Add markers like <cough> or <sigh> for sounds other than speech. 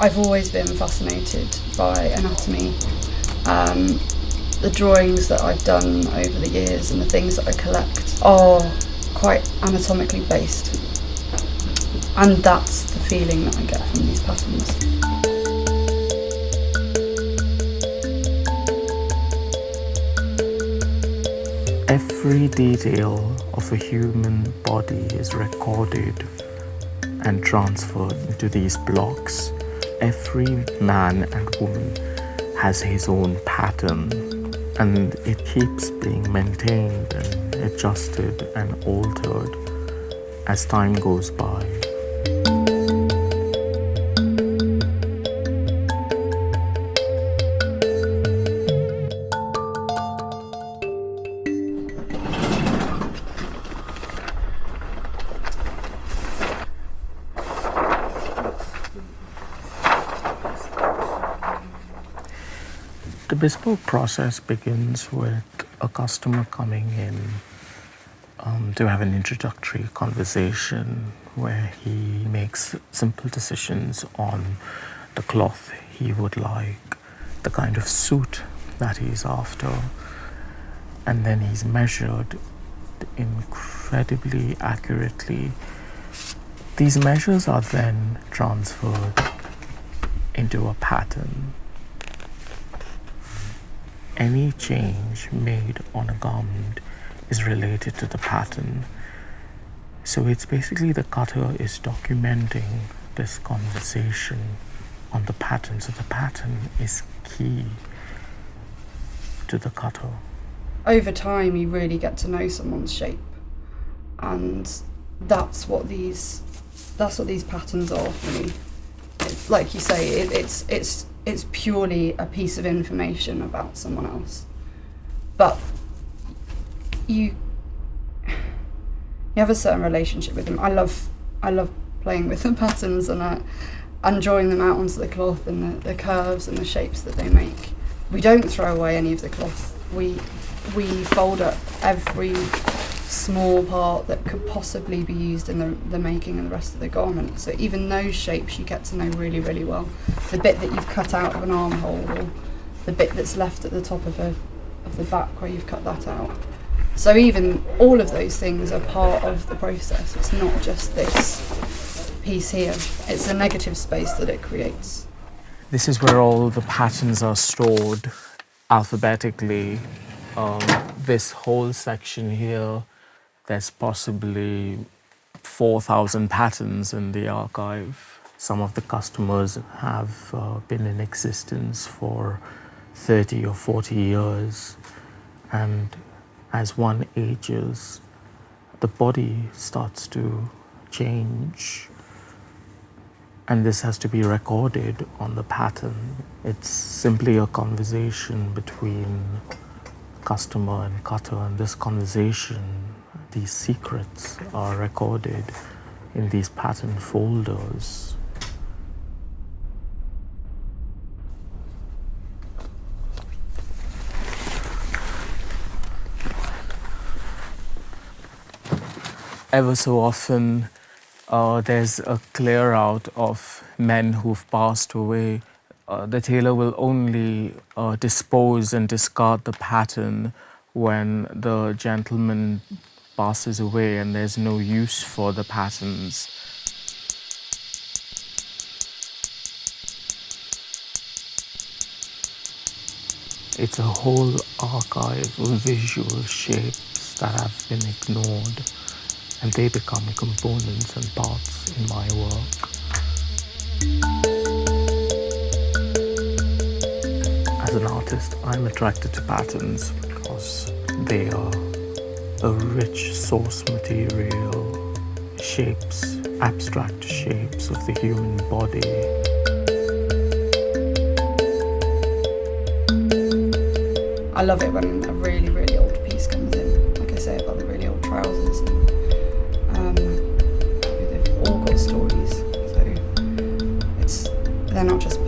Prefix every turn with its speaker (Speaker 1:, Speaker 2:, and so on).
Speaker 1: I've always been fascinated by anatomy. Um, the drawings that I've done over the years and the things that I collect are quite anatomically based. And that's the feeling that I get from these patterns.
Speaker 2: Every detail of a human body is recorded and transferred into these blocks. Every man and woman has his own pattern and it keeps being maintained and adjusted and altered as time goes by. The bespoke process begins with a customer coming in um, to have an introductory conversation where he makes simple decisions on the cloth he would like, the kind of suit that he's after, and then he's measured incredibly accurately. These measures are then transferred into a pattern any change made on a garment is related to the pattern. So it's basically the cutter is documenting this conversation on the pattern. So the pattern is key to the cutter.
Speaker 1: Over time, you really get to know someone's shape, and that's what these that's what these patterns are for me. Like you say, it, it's it's it's purely a piece of information about someone else. But you you have a certain relationship with them. I love I love playing with the <laughs> patterns and uh, and drawing them out onto the cloth and the, the curves and the shapes that they make. We don't throw away any of the cloth. We we fold up every small part that could possibly be used in the, the making of the rest of the garment. So even those shapes you get to know really, really well. The bit that you've cut out of an armhole or the bit that's left at the top of, a, of the back where you've cut that out. So even all of those things are part of the process. It's not just this piece here. It's a negative space that it creates.
Speaker 2: This is where all the patterns are stored alphabetically. Um, this whole section here there's possibly 4,000 patterns in the archive. Some of the customers have uh, been in existence for 30 or 40 years. And as one ages, the body starts to change. And this has to be recorded on the pattern. It's simply a conversation between customer and cutter, and this conversation these secrets are recorded in these pattern folders. Ever so often, uh, there's a clear out of men who've passed away. Uh, the tailor will only uh, dispose and discard the pattern when the gentleman passes away and there's no use for the patterns. It's a whole archive of visual shapes that have been ignored and they become components and parts in my work. As an artist, I'm attracted to patterns because they are a rich source material, shapes, abstract shapes of the human body.
Speaker 1: I love it when a really, really old piece comes in. Like I say about the really old trousers. Um, they've all got stories, so it's they're not just